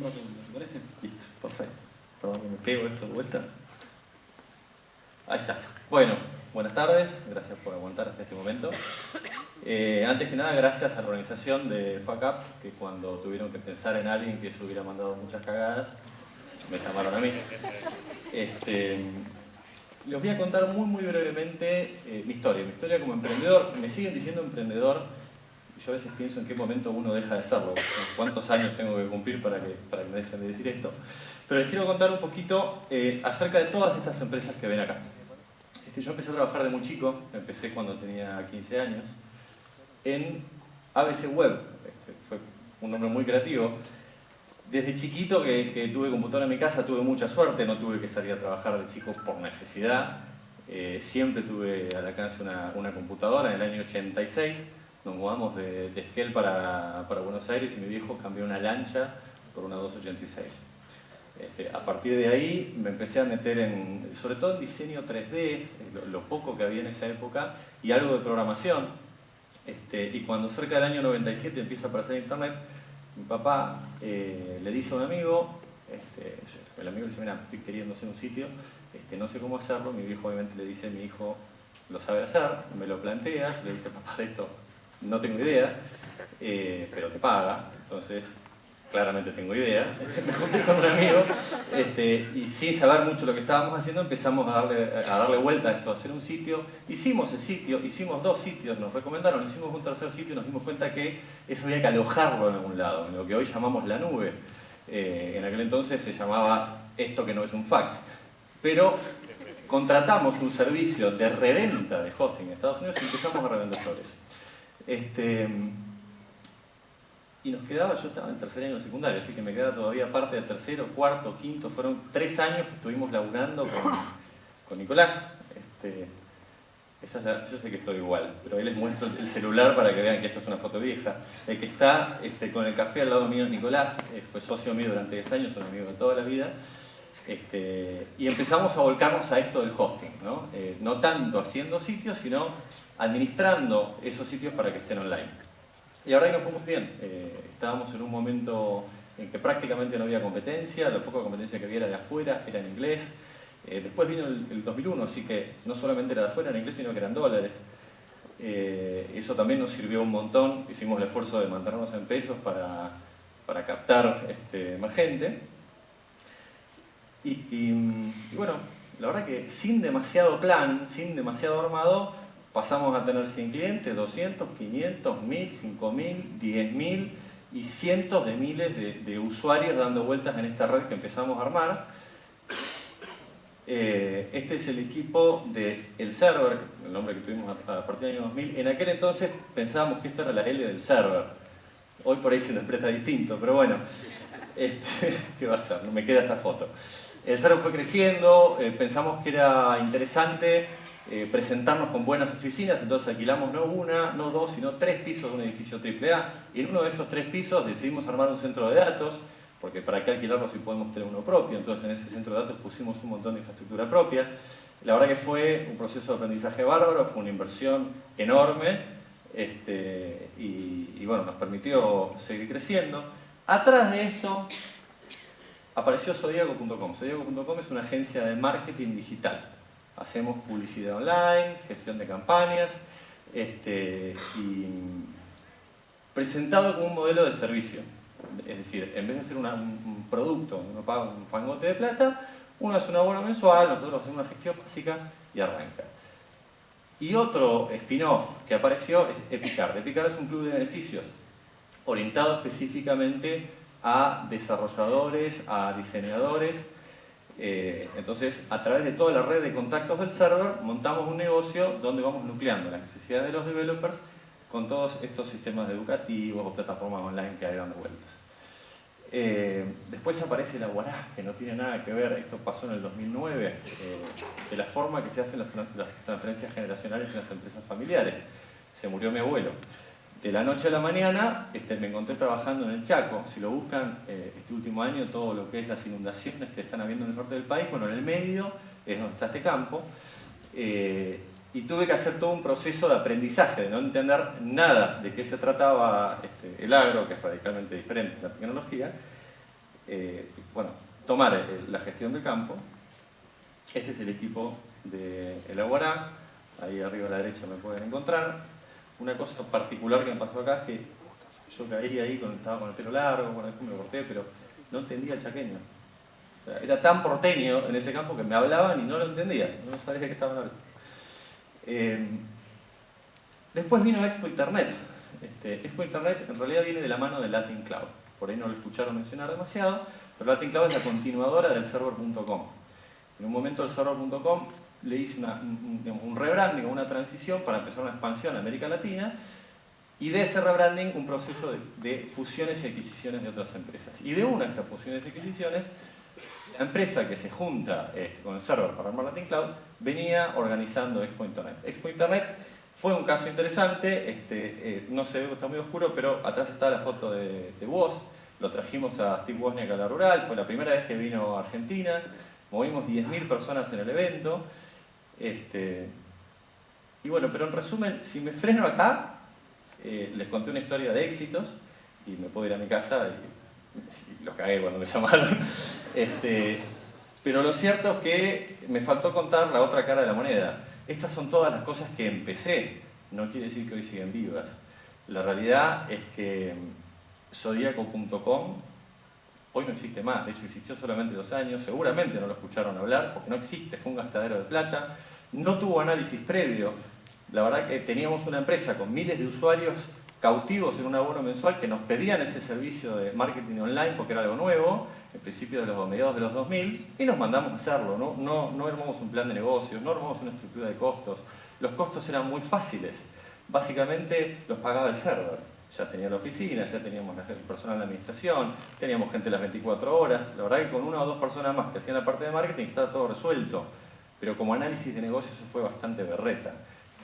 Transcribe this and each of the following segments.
¿me parece? Listo, perfecto. Perdón que me pego esto de vuelta. Ahí está. Bueno, buenas tardes, gracias por aguantar hasta este momento. Eh, antes que nada, gracias a la organización de FACAP, que cuando tuvieron que pensar en alguien que se hubiera mandado muchas cagadas, me llamaron a mí. Este, les voy a contar muy muy brevemente eh, mi historia. Mi historia como emprendedor, me siguen diciendo emprendedor, yo a veces pienso en qué momento uno deja de serlo, cuántos años tengo que cumplir para que, para que me dejen de decir esto. Pero les quiero contar un poquito eh, acerca de todas estas empresas que ven acá. Este, yo empecé a trabajar de muy chico, empecé cuando tenía 15 años, en ABC Web, este, fue un nombre muy creativo. Desde chiquito que, que, tuve computadora en mi casa tuve mucha suerte, no tuve que salir a trabajar de chico por necesidad. Eh, siempre tuve al alcance una, una computadora en el año 86 nos mudamos de, de para, Buenos Aires y mi viejo cambió una lancha por una 286. Este, a partir de ahí me empecé a meter en, sobre todo en diseño 3D, lo, poco que había en esa época, y algo de programación. Este, y cuando cerca del año 97 empieza a aparecer internet, mi papá eh, le dice a un amigo, este, el amigo le dice, mira, estoy queriendo hacer un sitio, este, no sé cómo hacerlo, mi viejo obviamente le dice, mi hijo lo sabe hacer, me lo planteas, le dije, papá, de esto no tengo idea, eh, pero te paga, entonces claramente tengo idea, este, me junté con un amigo este, y sin saber mucho lo que estábamos haciendo empezamos a darle, a darle vuelta a esto, a hacer un sitio, hicimos el sitio, hicimos dos sitios, nos recomendaron, hicimos un tercer sitio y nos dimos cuenta que eso había que alojarlo en algún lado, en lo que hoy llamamos la nube, eh, en aquel entonces se llamaba esto que no es un fax, pero contratamos un servicio de reventa de hosting en Estados Unidos y empezamos a revender sobre eso. Este, y nos quedaba, yo estaba en tercer año de secundario, así que me queda todavía parte de tercero, cuarto, quinto, fueron tres años que estuvimos laburando con, con Nicolás. Este, esa yo sé que estoy igual, pero ahí les muestro el celular para que vean que esta es una foto vieja. El que está este, con el café al lado mío es Nicolás, eh, fue socio mío durante 10 años, un amigo de toda la vida. Este, y empezamos a volcarnos a esto del hosting, ¿no? Eh, no tanto haciendo sitios, sino administrando esos sitios para que estén online. Y ahora que nos fue muy bien, eh, estábamos en un momento en que prácticamente no había competencia, la poca competencia que había era de afuera, era en inglés. Eh, después vino el, el, 2001, así que no solamente era de afuera en inglés, sino que eran dólares. Eh, eso también nos sirvió un montón, hicimos el esfuerzo de mantenernos en pesos para, para captar este, más gente. Y, y bueno, la verdad que sin demasiado plan, sin demasiado armado, pasamos a tener 100 clientes, 200, 500, 1000, 5000, 10000 y cientos de miles de, de, usuarios dando vueltas en esta red que empezamos a armar. Eh, este es el equipo del el server, el nombre que tuvimos a, partir del año 2000. En aquel entonces pensábamos que esto era la L del server. Hoy por ahí se interpreta distinto, pero bueno, este, ¿qué va a estar? Me queda esta foto. El server fue creciendo, eh, pensamos que era interesante eh, presentarnos con buenas oficinas, entonces alquilamos no una, no dos, sino tres pisos de un edificio AAA y en uno de esos tres pisos decidimos armar un centro de datos porque para qué alquilarlo si podemos tener uno propio, entonces en ese centro de datos pusimos un montón de infraestructura propia. La verdad que fue un proceso de aprendizaje bárbaro, fue una inversión enorme este, y, y bueno, nos permitió seguir creciendo. Atrás de esto apareció Zodiaco.com. Zodiaco.com es una agencia de marketing digital hacemos publicidad online, gestión de campañas, este, y presentado como un modelo de servicio. Es decir, en vez de hacer un producto, uno paga un fangote de plata, uno hace un abono mensual, nosotros hacemos una gestión básica y arranca. Y otro spin-off que apareció es Epicard. Epicard es un club de beneficios orientado específicamente a desarrolladores, a diseñadores, eh, entonces, a través de toda la red de contactos del server, montamos un negocio donde vamos nucleando las necesidades de los developers con todos estos sistemas educativos o plataformas online que hay dando vueltas. Eh, después aparece la Guará, que no tiene nada que ver, esto pasó en el 2009, eh, de la forma que se hacen las, las transferencias generacionales en las empresas familiares. Se murió mi abuelo de la noche a la mañana este, me encontré trabajando en el Chaco. Si lo buscan, eh, este último año, todo lo que es las inundaciones que están habiendo en el norte del país, bueno, en el medio es donde está este campo. Eh, y tuve que hacer todo un proceso de aprendizaje, de no entender nada de qué se trataba este, el agro, que es radicalmente diferente de la tecnología, bueno, tomar eh, la gestión del campo. Este es el equipo de Elaborá, ahí arriba a la derecha me pueden encontrar. Una cosa particular que me pasó acá es que yo caí ahí cuando estaba con el pelo largo, bueno, después me lo corté, pero no entendía el chaqueño. era tan porteño en ese campo que me hablaban y no lo entendía, no sabía de qué estaban hablando. Eh, después vino Expo Internet. Este, Expo Internet en realidad viene de la mano de Latin Cloud. Por ahí no lo escucharon mencionar demasiado, pero Latin Cloud es la continuadora del server.com. En un momento el server.com le hice un, un rebranding, una transición para empezar una expansión a América Latina y de ese rebranding un proceso de, fusiones y adquisiciones de otras empresas. Y de una de estas fusiones y adquisiciones, la empresa que se junta eh, con el server para armar Latin Cloud venía organizando Expo Internet. Expo Internet fue un caso interesante, este, eh, no se ve, está muy oscuro, pero atrás está la foto de, de lo trajimos a Steve Wozniak a la rural, fue la primera vez que vino a Argentina, movimos 10.000 personas en el evento, este, y bueno, pero en resumen, si me freno acá, eh, les conté una historia de éxitos y me puedo ir a mi casa y, los cagué cuando me llamaron. Este, pero lo cierto es que me faltó contar la otra cara de la moneda. Estas son todas las cosas que empecé, no quiere decir que hoy siguen vivas. La realidad es que zodiaco.com hoy no existe más, de hecho existió solamente dos años, seguramente no lo escucharon hablar porque no existe, fue un gastadero de plata, no tuvo análisis previo, la verdad que teníamos una empresa con miles de usuarios cautivos en un abono mensual que nos pedían ese servicio de marketing online porque era algo nuevo, en principio de los mediados de los 2000, y nos mandamos a hacerlo. No, no, no armamos un plan de negocios, no armamos una estructura de costos. Los costos eran muy fáciles. Básicamente los pagaba el server. Ya tenía la oficina, ya teníamos el personal de administración, teníamos gente las 24 horas. La verdad que con una o dos personas más que hacían la parte de marketing estaba todo resuelto. Pero como análisis de negocios se fue bastante berreta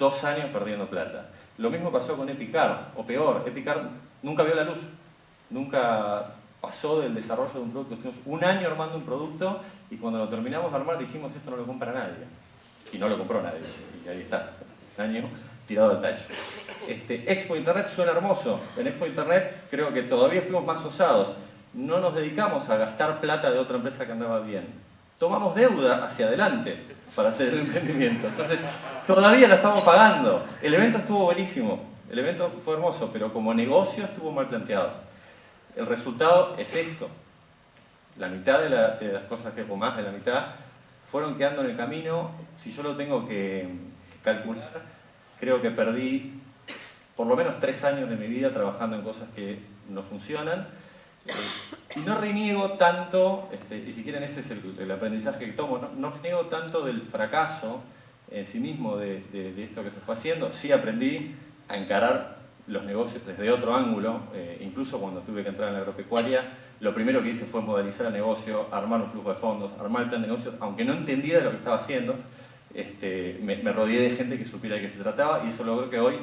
dos años perdiendo plata. Lo mismo pasó con Epicar, o peor, Epicar nunca vio la luz, nunca pasó del desarrollo de un producto. Estuvimos un año armando un producto y cuando lo terminamos de armar dijimos esto no lo compra nadie. Y no lo compró nadie, y ahí está, un año tirado al tacho. Este, Expo Internet suena hermoso, en Expo Internet creo que todavía fuimos más osados. No nos dedicamos a gastar plata de otra empresa que andaba bien. Tomamos deuda hacia adelante para hacer el emprendimiento. Entonces, todavía la estamos pagando. El evento estuvo buenísimo, el evento fue hermoso, pero como negocio estuvo mal planteado. El resultado es esto. La mitad de, las cosas que, o más de la mitad, fueron quedando en el camino. Si yo lo tengo que calcular, creo que perdí por lo menos tres años de mi vida trabajando en cosas que no funcionan. Y no reniego tanto, este, y si quieren ese es el, aprendizaje que tomo, no, reniego tanto del fracaso en sí mismo de, esto que se fue haciendo, sí aprendí a encarar los negocios desde otro ángulo, eh, incluso cuando tuve que entrar en la agropecuaria, lo primero que hice fue modelizar el negocio, armar un flujo de fondos, armar el plan de negocios, aunque no entendía de lo que estaba haciendo, este, me, rodeé de gente que supiera de qué se trataba y eso logró que hoy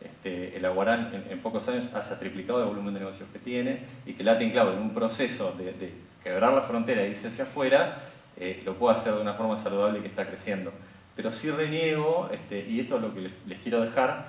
este, el Aguarán en, pocos años haya triplicado el volumen de negocios que tiene y que Latin Cloud en un proceso de, quebrar la frontera e irse hacia afuera eh, lo pueda hacer de una forma saludable que está creciendo. Pero sí reniego, este, y esto es lo que les, quiero dejar,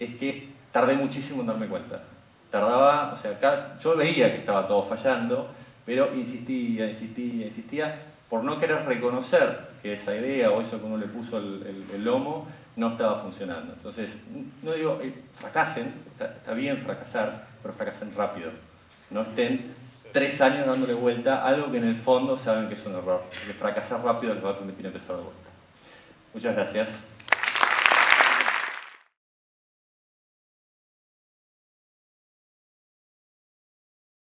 es que tardé muchísimo en darme cuenta. Tardaba, o sea, yo veía que estaba todo fallando, pero insistía, insistía, insistía, por no querer reconocer que esa idea o eso que uno le puso el lomo no estaba funcionando. Entonces, no digo, eh, fracasen, está, bien fracasar, pero fracasen rápido. No estén tres años dándole vuelta a algo que en el fondo saben que es un error. Que fracasar rápido les va a permitir empezar de vuelta. Muchas gracias.